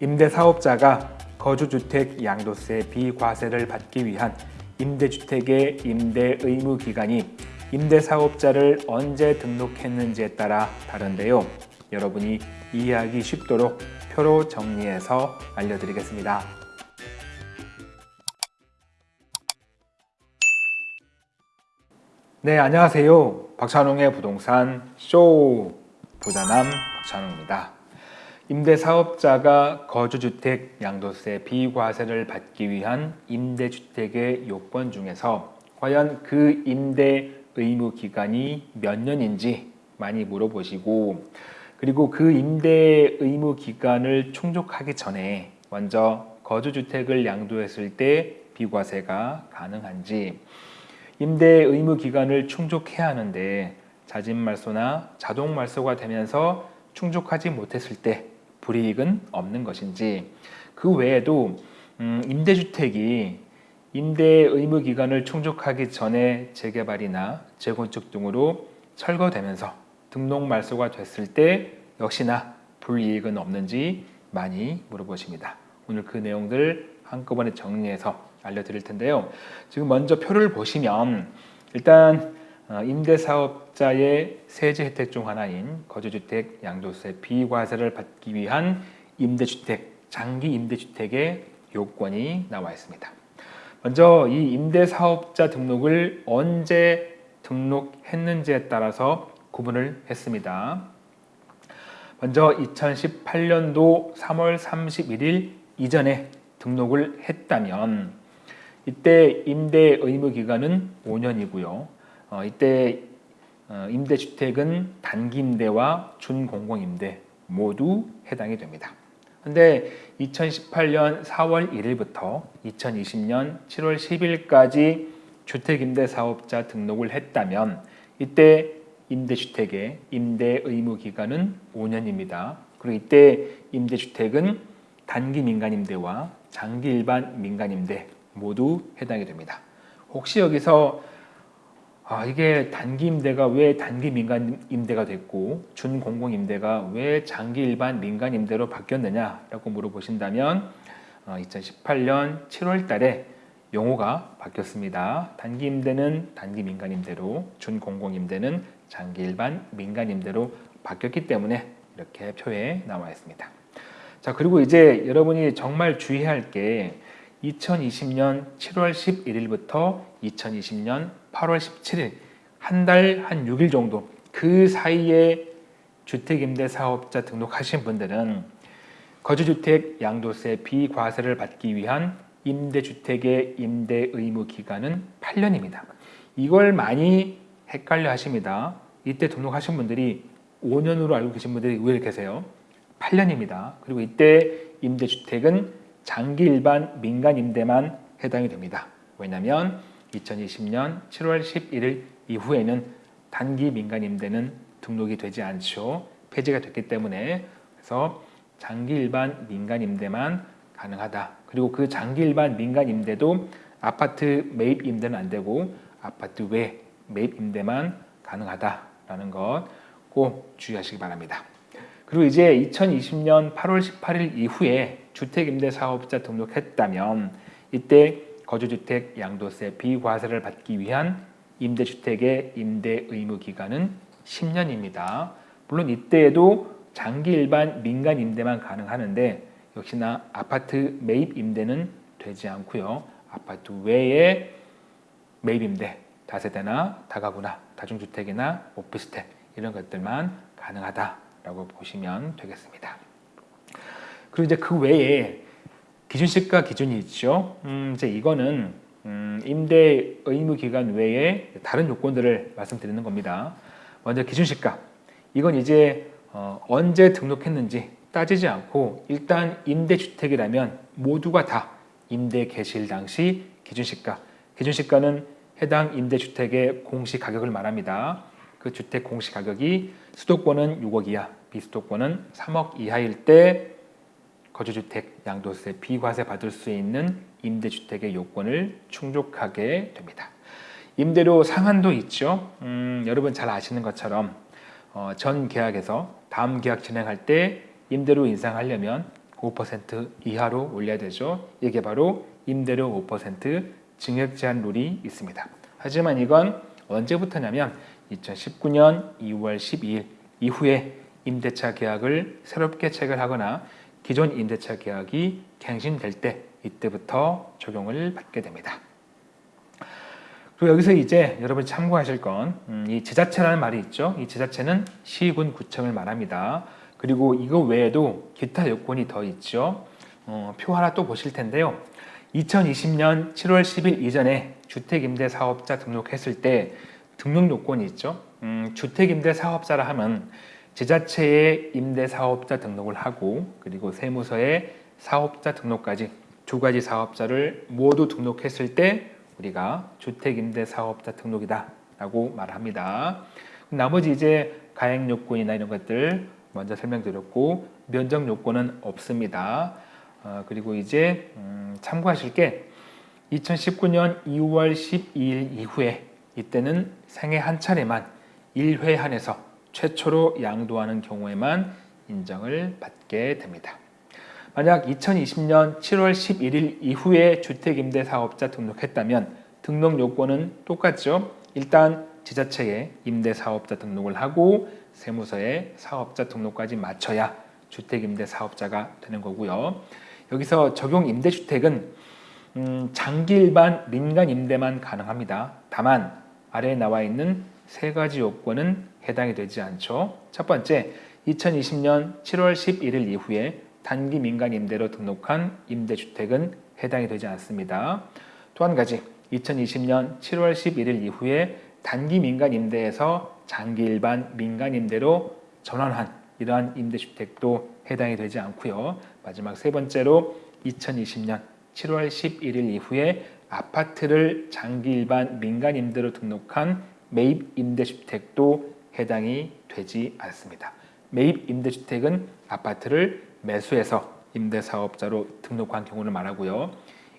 임대사업자가 거주주택 양도세 비과세를 받기 위한 임대주택의 임대 의무 기간이 임대사업자를 언제 등록했는지에 따라 다른데요. 여러분이 이해하기 쉽도록 표로 정리해서 알려드리겠습니다. 네, 안녕하세요. 박찬웅의 부동산 쇼 부자남 박찬웅입니다. 임대사업자가 거주주택 양도세 비과세를 받기 위한 임대주택의 요건 중에서 과연 그 임대 의무 기간이 몇 년인지 많이 물어보시고 그리고 그 임대 의무 기간을 충족하기 전에 먼저 거주주택을 양도했을 때 비과세가 가능한지 임대 의무 기간을 충족해야 하는데 자진말소나 자동말소가 되면서 충족하지 못했을 때 불이익은 없는 것인지 그 외에도 음, 임대주택이 임대 의무 기간을 충족하기 전에 재개발이나 재건축 등으로 철거되면서 등록 말소가 됐을 때 역시나 불이익은 없는지 많이 물어보십니다. 오늘 그 내용들 한꺼번에 정리해서 알려드릴 텐데요. 지금 먼저 표를 보시면 일단 어, 임대사업자의 세제 혜택 중 하나인 거주주택 양도세 비과세를 받기 위한 임대주택, 장기 임대주택의 요건이 나와 있습니다. 먼저 이 임대사업자 등록을 언제 등록했는지에 따라서 구분을 했습니다. 먼저 2018년도 3월 31일 이전에 등록을 했다면 이때 임대 의무 기간은 5년이고요. 어, 이때 어, 임대주택은 단기임대와 준공공임대 모두 해당이 됩니다. 근데 2018년 4월 1일부터 2020년 7월 10일까지 주택임대사업자 등록을 했다면 이때 임대주택의 임대 의무 기간은 5년입니다. 그리고 이때 임대주택은 단기 민간임대와 장기 일반 민간임대 모두 해당이 됩니다. 혹시 여기서 아, 이게 단기 임대가 왜 단기 민간 임대가 됐고 준공공 임대가 왜 장기 일반 민간 임대로 바뀌었느냐라고 물어보신다면 어, 2018년 7월 달에 용어가 바뀌었습니다. 단기 임대는 단기 민간 임대로 준공공 임대는 장기 일반 민간 임대로 바뀌었기 때문에 이렇게 표에 나와 있습니다. 자, 그리고 이제 여러분이 정말 주의해야 할게 2020년 7월 11일부터 2020년 8월 17일 한달한 6일 정도 그 사이에 주택임대 사업자 등록하신 분들은 거주주택 양도세 비과세를 받기 위한 임대주택의 임대 의무 기간은 8년입니다. 이걸 많이 헷갈려 하십니다. 이때 등록하신 분들이 5년으로 알고 계신 분들이 의외로 계세요. 8년입니다. 그리고 이때 임대주택은 장기 일반 민간 임대만 해당이 됩니다. 왜냐하면 2020년 7월 11일 이후에는 단기 민간 임대는 등록이 되지 않죠. 폐지가 됐기 때문에 그래서 장기 일반 민간 임대만 가능하다. 그리고 그 장기 일반 민간 임대도 아파트 매입 임대는 안 되고 아파트 외 매입 임대만 가능하다라는 것 꼭 주의하시기 바랍니다. 그리고 이제 2020년 8월 18일 이후에 주택임대사업자 등록했다면 이때 거주주택 양도세 비과세를 받기 위한 임대주택의 임대 의무 기간은 10년입니다. 물론 이때에도 장기 일반 민간 임대만 가능하는데 역시나 아파트 매입 임대는 되지 않고요. 아파트 외에 매입 임대, 다세대나 다가구나, 다중주택이나 오피스텔 이런 것들만 가능하다라고 보시면 되겠습니다. 그리고 이제 그 외에 기준시가 기준이 있죠. 음, 이제 이거는 음, 임대 의무 기간 외에 다른 요건들을 말씀드리는 겁니다. 먼저 기준시가. 이건 이제 어, 언제 등록했는지 따지지 않고 일단 임대주택이라면 모두가 다 임대 개시일 당시 기준시가. 기준시가는 해당 임대주택의 공시가격을 말합니다. 그 주택 공시가격이 수도권은 6억 이하, 비수도권은 3억 이하일 때 거주주택 양도세 비과세 받을 수 있는 임대주택의 요건을 충족하게 됩니다. 임대료 상한도 있죠. 음, 여러분 잘 아시는 것처럼 어, 전 계약에서 다음 계약 진행할 때 임대료 인상하려면 5% 이하로 올려야 되죠. 이게 바로 임대료 5% 증액 제한 룰이 있습니다. 하지만 이건 언제부터냐면 2019년 2월 12일 이후에 임대차 계약을 새롭게 체결하거나 기존 임대차 계약이 갱신될 때 이때부터 적용을 받게 됩니다. 그리고 여기서 이제 여러분이 참고하실 건이 음, 지자체라는 말이 있죠. 이 지자체는 시군 구청을 말합니다. 그리고 이거 외에도 기타 요건이 더 있죠. 어, 표 하나 또 보실 텐데요. 2020년 7월 10일 이전에 주택임대사업자 등록했을 때 등록 요건이 있죠. 음, 주택임대사업자라 하면 지자체에 임대사업자 등록을 하고 그리고 세무서에 사업자 등록까지 두 가지 사업자를 모두 등록했을 때 우리가 주택임대사업자 등록이다 라고 말합니다. 나머지 이제 가액 요건이나 이런 것들 먼저 설명드렸고 면적 요건은 없습니다. 어, 그리고 이제 음, 참고하실 게 2019년 2월 12일 이후에 이때는 생애 한 차례만 1회 한해서 최초로 양도하는 경우에만 인정을 받게 됩니다. 만약 2020년 7월 11일 이후에 주택임대사업자 등록했다면 등록 요건은 똑같죠. 일단 지자체에 임대사업자 등록을 하고 세무서에 사업자 등록까지 맞춰야 주택임대사업자가 되는 거고요. 여기서 적용 임대주택은 음, 장기 일반 민간 임대만 가능합니다. 다만 아래에 나와 있는 세 가지 요건은 해당이 되지 않죠. 첫 번째, 2020년 7월 11일 이후에 단기 민간 임대로 등록한 임대주택은 해당이 되지 않습니다. 또 한 가지, 2020년 7월 11일 이후에 단기 민간 임대에서 장기 일반 민간 임대로 전환한 이러한 임대주택도 해당이 되지 않고요. 마지막 세 번째로 2020년 7월 11일 이후에 아파트를 장기 일반 민간 임대로 등록한 매입 임대주택도 해당이 되지 않습니다. 매입 임대주택은 아파트를 매수해서 임대사업자로 등록한 경우를 말하고요.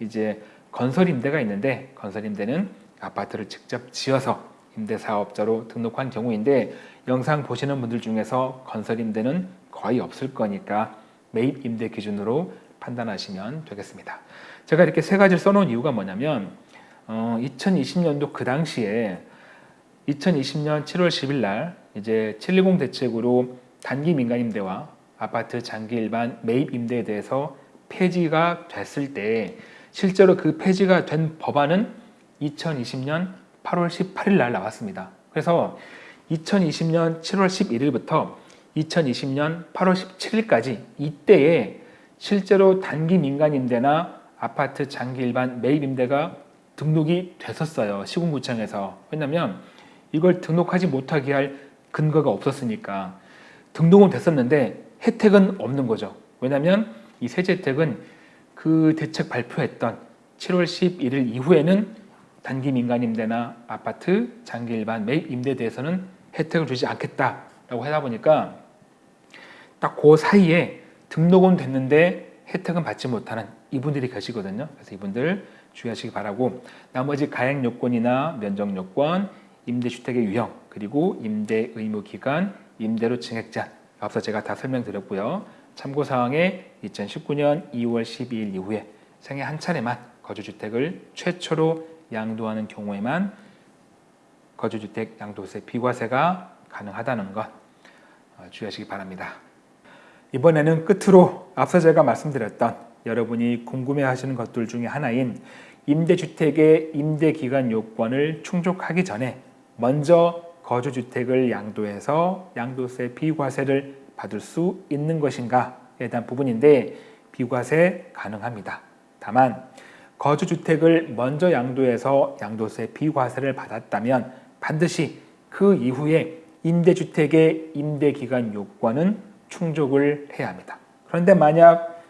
이제 건설 임대가 있는데 건설 임대는 아파트를 직접 지어서 임대사업자로 등록한 경우인데 영상 보시는 분들 중에서 건설 임대는 거의 없을 거니까 매입 임대 기준으로 판단하시면 되겠습니다. 제가 이렇게 세 가지를 써놓은 이유가 뭐냐면 어, 2020년도 그 당시에 2020년 7월 10일 날 이제 710 대책으로 단기 민간 임대와 아파트 장기 일반 매입 임대에 대해서 폐지가 됐을 때 실제로 그 폐지가 된 법안은 2020년 8월 18일 날 나왔습니다. 그래서 2020년 7월 11일부터 2020년 8월 17일까지 이때에 실제로 단기 민간 임대나 아파트 장기 일반 매입 임대가 등록이 됐었어요. 시군구청에서. 왜냐하면 이걸 등록하지 못하게 할 근거가 없었으니까 등록은 됐었는데 혜택은 없는 거죠. 왜냐하면 이 세제 혜택은 그 대책 발표했던 7월 11일 이후에는 단기 민간 임대나 아파트 장기 일반 매입 임대에 대해서는 혜택을 주지 않겠다라고 하다 보니까 딱 그 사이에 등록은 됐는데 혜택은 받지 못하는 이분들이 계시거든요. 그래서 이분들 주의하시기 바라고 나머지 가액 요건이나 면적 요건, 임대주택의 유형, 그리고 임대 의무 기간, 임대료 증액자 앞서 제가 다 설명드렸고요. 참고사항에 2019년 2월 12일 이후에 생애 한 차례만 거주주택을 최초로 양도하는 경우에만 거주주택 양도세 비과세가 가능하다는 것 어, 주의하시기 바랍니다. 이번에는 끝으로 앞서 제가 말씀드렸던 여러분이 궁금해하시는 것들 중에 하나인 임대주택의 임대기간 요건을 충족하기 전에 먼저 거주주택을 양도해서 양도세 비과세를 받을 수 있는 것인가에 대한 부분인데 비과세 가능합니다. 다만 거주주택을 먼저 양도해서 양도세 비과세를 받았다면 반드시 그 이후에 임대주택의 임대기간 요건은 충족을 해야 합니다. 그런데 만약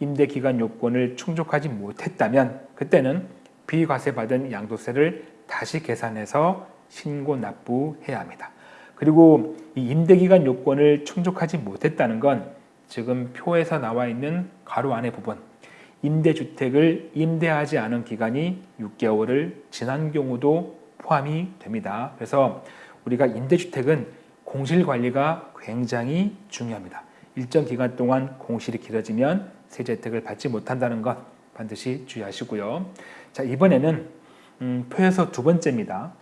임대기간 요건을 충족하지 못했다면 그때는 비과세 받은 양도세를 다시 계산해서 신고 납부해야 합니다. 그리고 이 임대기간 요건을 충족하지 못했다는 건 지금 표에서 나와 있는 가로 안의 부분 임대주택을 임대하지 않은 기간이 6개월을 지난 경우도 포함이 됩니다. 그래서 우리가 임대주택은 공실관리가 굉장히 중요합니다. 일정 기간 동안 공실이 길어지면 세제 혜택을 받지 못한다는 것 반드시 주의하시고요. 자 이번에는 음, 표에서 두 번째입니다.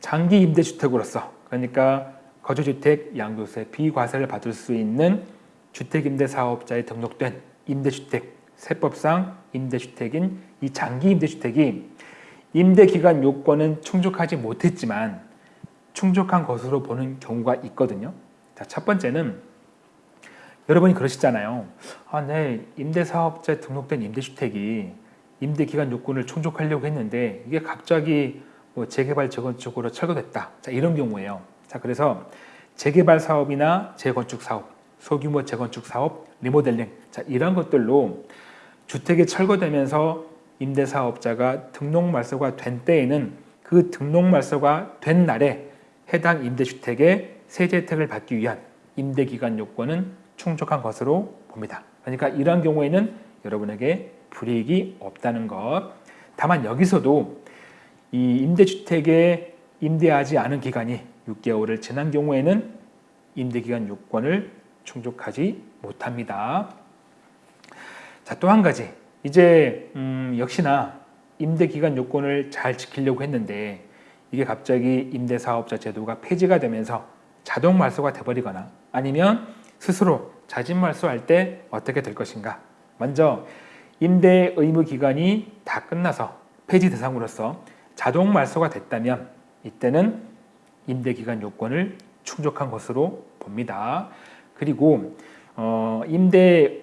장기 임대주택으로서 그러니까 거주주택 양도세 비과세를 받을 수 있는 주택임대사업자에 등록된 임대주택 세법상 임대주택인 이 장기 임대주택이 임대기간 요건은 충족하지 못했지만 충족한 것으로 보는 경우가 있거든요. 자, 첫 번째는 여러분이 그러시잖아요. 아, 네, 임대사업자에 등록된 임대주택이 임대기간 요건을 충족하려고 했는데 이게 갑자기 뭐 재개발 재건축으로 철거됐다. 자, 이런 경우에요. 자, 그래서 재개발 사업이나 재건축 사업, 소규모 재건축 사업, 리모델링, 자, 이런 것들로 주택이 철거되면서 임대사업자가 등록 말소가 된 때에는 그 등록 말소가 된 날에 해당 임대주택의 세제 혜택을 받기 위한 임대기간 요건은 충족한 것으로 봅니다. 그러니까 이러한 경우에는 여러분에게 불이익이 없다는 것. 다만 여기서도 이 임대주택에 임대하지 않은 기간이 6개월을 지난 경우에는 임대기간 요건을 충족하지 못합니다. 자, 또 한 가지. 이제 음, 역시나 임대기간 요건을 잘 지키려고 했는데 이게 갑자기 임대사업자 제도가 폐지가 되면서 자동 말소가 돼버리거나 아니면 스스로 자진 말소할 때 어떻게 될 것인가. 먼저 임대 의무 기간이 다 끝나서 폐지 대상으로서 자동 말소가 됐다면 이때는 임대 기간 요건을 충족한 것으로 봅니다. 그리고 어, 임대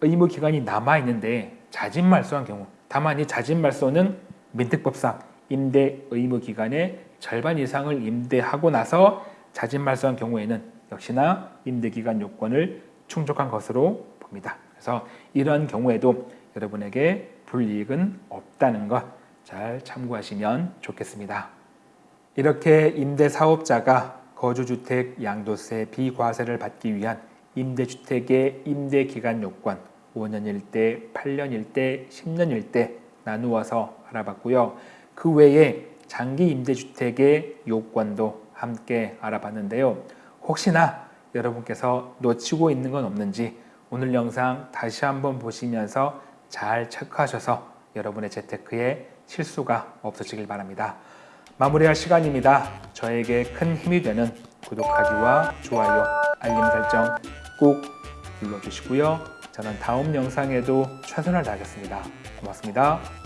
의무 기간이 남아 있는데 자진 말소한 경우 다만 이 자진 말소는 민특법상 임대 의무 기간의 절반 이상을 임대하고 나서 자진 말소한 경우에는 역시나 임대 기간 요건을 충족한 것으로 봅니다. 그래서 이런 경우에도 여러분에게 불이익은 없다는 것 잘 참고하시면 좋겠습니다. 이렇게 임대사업자가 거주주택 양도세 비과세를 받기 위한 임대주택의 임대기간 요건 5년일 때, 8년일 때, 10년일 때 나누어서 알아봤고요. 그 외에 장기 임대주택의 요건도 함께 알아봤는데요. 혹시나 여러분께서 놓치고 있는 건 없는지 오늘 영상 다시 한번 보시면서 잘 체크하셔서 여러분의 재테크에 실수가 없으시길 바랍니다. 마무리할 시간입니다. 저에게 큰 힘이 되는 구독하기와 좋아요, 알림 설정 꼭 눌러주시고요. 저는 다음 영상에도 최선을 다하겠습니다. 고맙습니다.